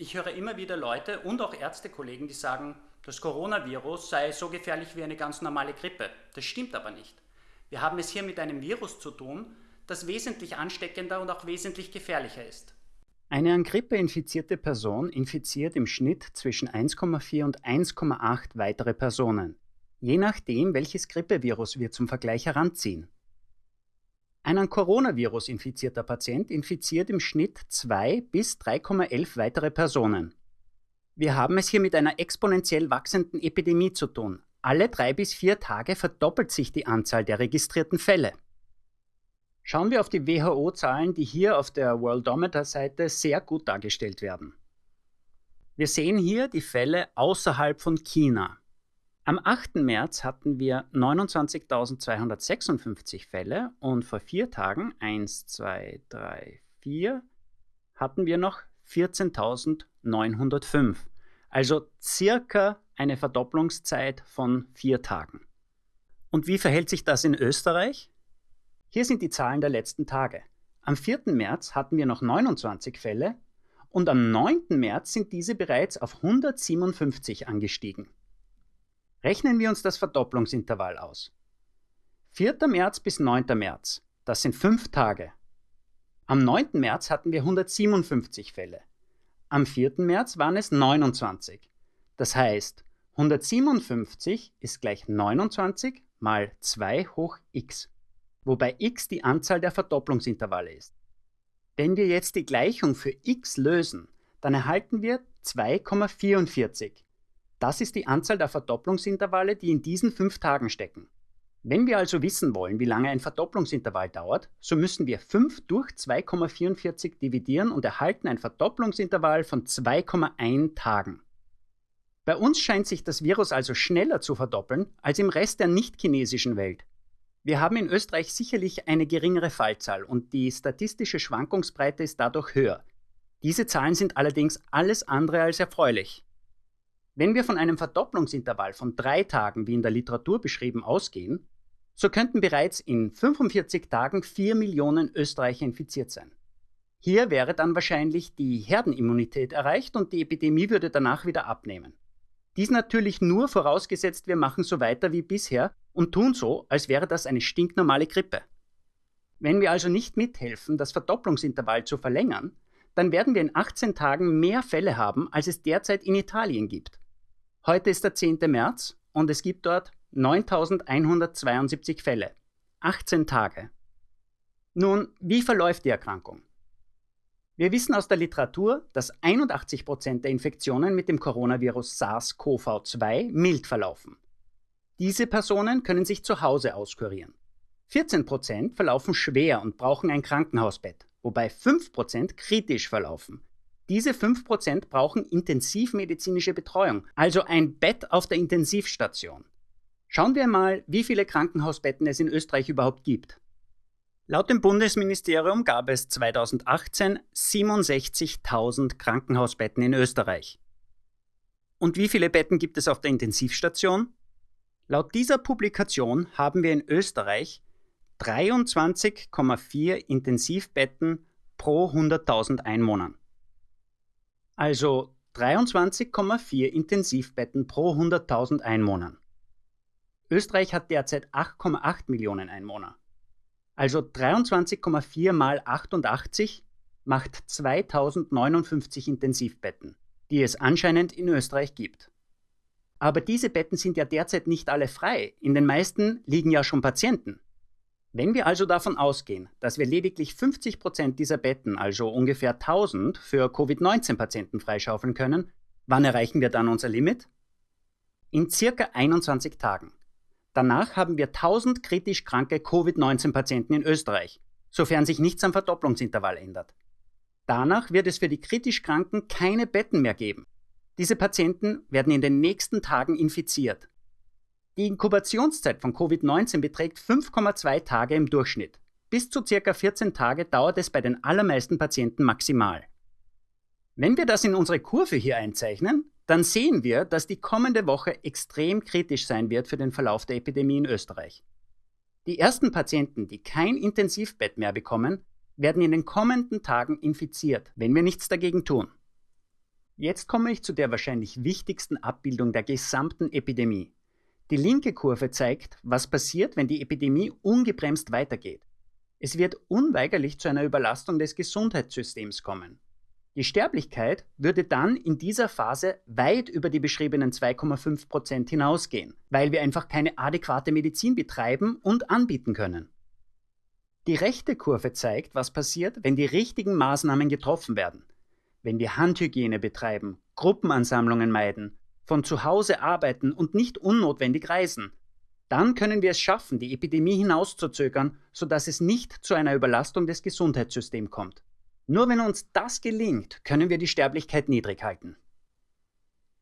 Ich höre immer wieder Leute und auch Ärztekollegen, die sagen, das Coronavirus sei so gefährlich wie eine ganz normale Grippe. Das stimmt aber nicht. Wir haben es hier mit einem Virus zu tun, das wesentlich ansteckender und auch wesentlich gefährlicher ist. Eine an Grippe infizierte Person infiziert im Schnitt zwischen 1,4 und 1,8 weitere Personen, je nachdem, welches Grippevirus wir zum Vergleich heranziehen. Ein an Coronavirus infizierter Patient infiziert im Schnitt 2 bis 3,11 weitere Personen. Wir haben es hier mit einer exponentiell wachsenden Epidemie zu tun. Alle drei bis vier Tage verdoppelt sich die Anzahl der registrierten Fälle. Schauen wir auf die WHO-Zahlen, die hier auf der Worldometer-Seite sehr gut dargestellt werden. Wir sehen hier die Fälle außerhalb von China. Am 8. März hatten wir 29.256 Fälle und vor vier Tagen, 1, 2, 3, 4, hatten wir noch 14.905. Also circa eine Verdopplungszeit von vier Tagen. Und wie verhält sich das in Österreich? Hier sind die Zahlen der letzten Tage. Am 4. März hatten wir noch 29 Fälle und am 9. März sind diese bereits auf 157 angestiegen. Rechnen wir uns das Verdopplungsintervall aus. 4. März bis 9. März, das sind fünf Tage. Am 9. März hatten wir 157 Fälle. Am 4. März waren es 29. Das heißt, 157 ist gleich 29 mal 2 hoch x, wobei x die Anzahl der Verdopplungsintervalle ist. Wenn wir jetzt die Gleichung für x lösen, dann erhalten wir 2,44. Das ist die Anzahl der Verdopplungsintervalle, die in diesen fünf Tagen stecken. Wenn wir also wissen wollen, wie lange ein Verdopplungsintervall dauert, so müssen wir 5 durch 2,44 dividieren und erhalten ein Verdopplungsintervall von 2,1 Tagen. Bei uns scheint sich das Virus also schneller zu verdoppeln als im Rest der nicht-chinesischen Welt. Wir haben in Österreich sicherlich eine geringere Fallzahl und die statistische Schwankungsbreite ist dadurch höher. Diese Zahlen sind allerdings alles andere als erfreulich. Wenn wir von einem Verdopplungsintervall von drei Tagen, wie in der Literatur beschrieben, ausgehen, so könnten bereits in 45 Tagen 4 Millionen Österreicher infiziert sein. Hier wäre dann wahrscheinlich die Herdenimmunität erreicht und die Epidemie würde danach wieder abnehmen. Dies natürlich nur vorausgesetzt, wir machen so weiter wie bisher und tun so, als wäre das eine stinknormale Grippe. Wenn wir also nicht mithelfen, das Verdopplungsintervall zu verlängern, dann werden wir in 18 Tagen mehr Fälle haben, als es derzeit in Italien gibt. Heute ist der 10. März und es gibt dort 9172 Fälle. 18 Tage. Nun, wie verläuft die Erkrankung? Wir wissen aus der Literatur, dass 81 Prozent der Infektionen mit dem Coronavirus SARS-CoV-2 mild verlaufen. Diese Personen können sich zu Hause auskurieren. 14 Prozent verlaufen schwer und brauchen ein Krankenhausbett, wobei 5 Prozent kritisch verlaufen, diese 5% brauchen intensivmedizinische Betreuung, also ein Bett auf der Intensivstation. Schauen wir mal, wie viele Krankenhausbetten es in Österreich überhaupt gibt. Laut dem Bundesministerium gab es 2018 67.000 Krankenhausbetten in Österreich. Und wie viele Betten gibt es auf der Intensivstation? Laut dieser Publikation haben wir in Österreich 23,4 Intensivbetten pro 100.000 Einwohnern also 23,4 Intensivbetten pro 100.000 Einwohnern. Österreich hat derzeit 8,8 Millionen Einwohner. Also 23,4 mal 88 macht 2059 Intensivbetten, die es anscheinend in Österreich gibt. Aber diese Betten sind ja derzeit nicht alle frei. In den meisten liegen ja schon Patienten. Wenn wir also davon ausgehen, dass wir lediglich 50 Prozent dieser Betten, also ungefähr 1000, für Covid-19-Patienten freischaufeln können, wann erreichen wir dann unser Limit? In circa 21 Tagen. Danach haben wir 1000 kritisch kranke Covid-19-Patienten in Österreich, sofern sich nichts am Verdopplungsintervall ändert. Danach wird es für die kritisch Kranken keine Betten mehr geben. Diese Patienten werden in den nächsten Tagen infiziert die Inkubationszeit von Covid-19 beträgt 5,2 Tage im Durchschnitt. Bis zu ca. 14 Tage dauert es bei den allermeisten Patienten maximal. Wenn wir das in unsere Kurve hier einzeichnen, dann sehen wir, dass die kommende Woche extrem kritisch sein wird für den Verlauf der Epidemie in Österreich. Die ersten Patienten, die kein Intensivbett mehr bekommen, werden in den kommenden Tagen infiziert, wenn wir nichts dagegen tun. Jetzt komme ich zu der wahrscheinlich wichtigsten Abbildung der gesamten Epidemie. Die linke Kurve zeigt, was passiert, wenn die Epidemie ungebremst weitergeht. Es wird unweigerlich zu einer Überlastung des Gesundheitssystems kommen. Die Sterblichkeit würde dann in dieser Phase weit über die beschriebenen 2,5 Prozent hinausgehen, weil wir einfach keine adäquate Medizin betreiben und anbieten können. Die rechte Kurve zeigt, was passiert, wenn die richtigen Maßnahmen getroffen werden. Wenn wir Handhygiene betreiben, Gruppenansammlungen meiden, von zu Hause arbeiten und nicht unnotwendig reisen, dann können wir es schaffen, die Epidemie hinauszuzögern, sodass es nicht zu einer Überlastung des Gesundheitssystems kommt. Nur wenn uns das gelingt, können wir die Sterblichkeit niedrig halten.